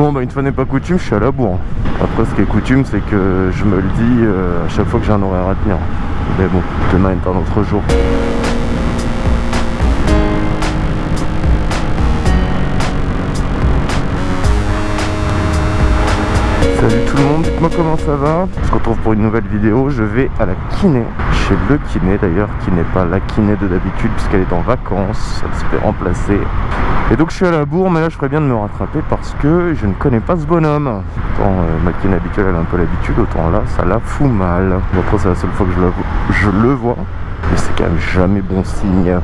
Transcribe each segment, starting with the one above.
Bon bah une fois n'est pas coutume, je suis à la bourre. Après ce qui est coutume c'est que je me le dis euh, à chaque fois que j'ai un horaire à tenir. Mais bon, demain est un autre jour. Salut tout le monde, dites-moi comment ça va. On se retrouve pour une nouvelle vidéo, je vais à la kiné. Chez le kiné d'ailleurs, qui n'est pas la kiné de d'habitude puisqu'elle est en vacances Elle se fait remplacer. Et donc je suis à la bourre mais là je ferais bien de me rattraper parce que je ne connais pas ce bonhomme. Autant euh, ma kiné habituelle elle a un peu l'habitude, autant là ça la fout mal. Bon, Après c'est la seule fois que je, je le vois Mais c'est quand même jamais bon signe.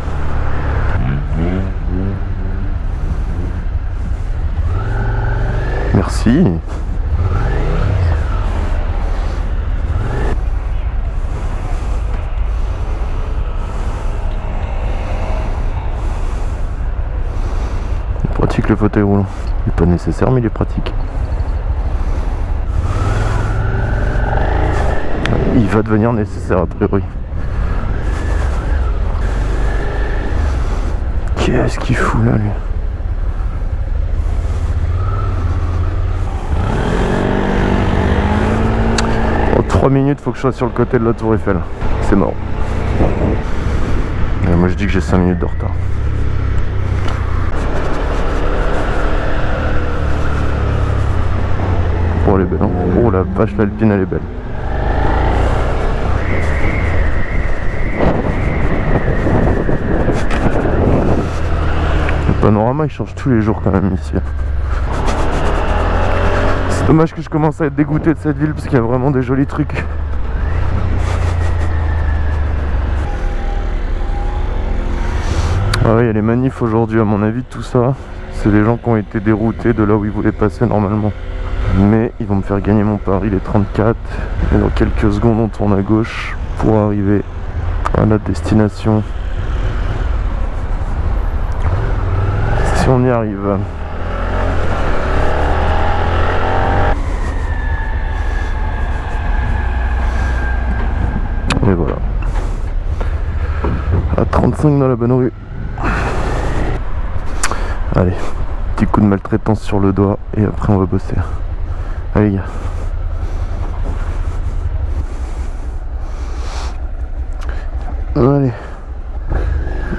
Merci le fauteuil roulant. Il n'est pas nécessaire mais il est pratique. Il va devenir nécessaire a priori. Qu'est-ce qu'il fout là lui? En 3 minutes faut que je sois sur le côté de la tour Eiffel. C'est mort. Et moi je dis que j'ai 5 minutes de retard. Oh hein. La vache l'alpine elle est belle. Le panorama il change tous les jours quand même ici C'est dommage que je commence à être dégoûté de cette ville parce qu'il y a vraiment des jolis trucs. Ah ouais, il y a les manifs aujourd'hui à mon avis tout ça. C'est des gens qui ont été déroutés de là où ils voulaient passer normalement mais ils vont me faire gagner mon pari les 34 et dans quelques secondes on tourne à gauche pour arriver à notre destination. Si on y arrive. Et voilà. À 35 dans la bonne rue. Allez petit coup de maltraitance sur le doigt et après on va bosser Allez gars. Allez.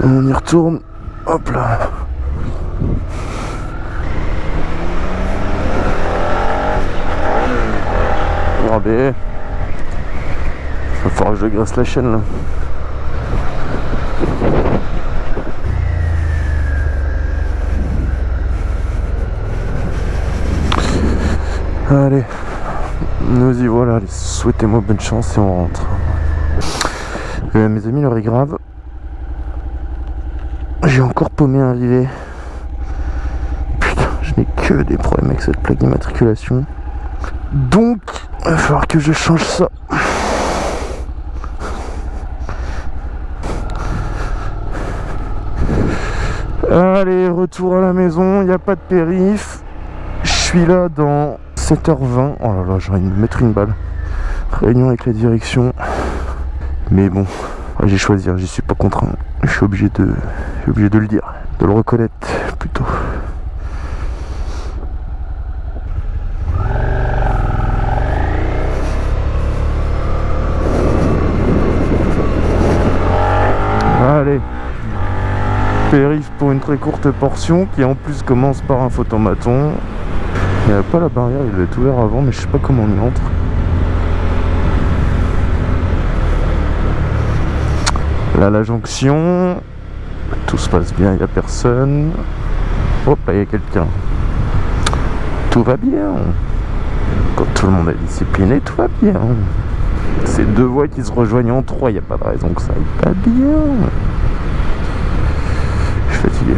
On y retourne. Hop là. Regardez. Va falloir que je graisse la chaîne là. Allez, nous y voilà, souhaitez-moi bonne chance et on rentre. Euh, mes amis, l'heure est grave. J'ai encore paumé un rivet. Putain, je n'ai que des problèmes avec cette plaque d'immatriculation. Donc, il va falloir que je change ça. Allez, retour à la maison, il n'y a pas de périph. Je suis là dans 7h20. Oh là là, j'ai envie de mettre une balle. Réunion avec la direction. Mais bon, j'ai choisi, hein, j'y suis pas contraint. Je suis obligé de, obligé de le dire, de le reconnaître plutôt. Allez Périph pour une très courte portion qui en plus commence par un photomaton il n'y pas la barrière, il être ouvert avant, mais je sais pas comment on y entre. Là, la jonction. Tout se passe bien, il n'y a personne. Hop, il y a quelqu'un. Tout va bien. Quand tout le monde est discipliné, tout va bien. C'est deux voies qui se rejoignent en trois, il n'y a pas de raison que ça aille pas bien. Je suis fatigué.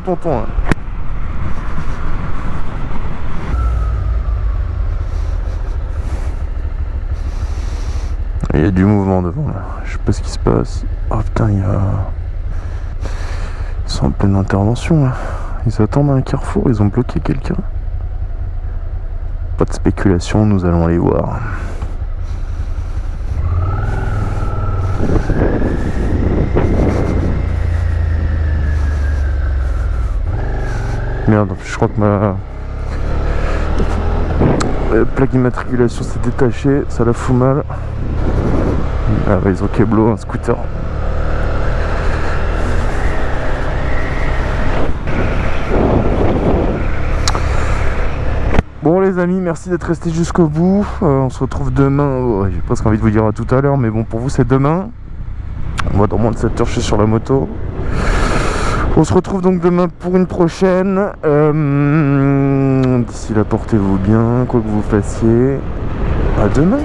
Tonton hein. Il y a du mouvement devant. Je sais pas ce qui se passe. Oh putain, il y a. Ils sont en pleine intervention. Ils attendent un carrefour, ils ont bloqué quelqu'un. Pas de spéculation, nous allons aller voir. Merde, je crois que ma plaque d'immatriculation s'est détachée, ça la fout mal. Ah bah ils ont Keblo, un scooter. Bon les amis, merci d'être restés jusqu'au bout. Euh, on se retrouve demain. J'ai presque envie de vous dire à tout à l'heure, mais bon pour vous c'est demain. Moi dans moins de 7 heures je suis sur la moto. On se retrouve donc demain pour une prochaine. Euh, D'ici là portez-vous bien, quoi que vous fassiez. À demain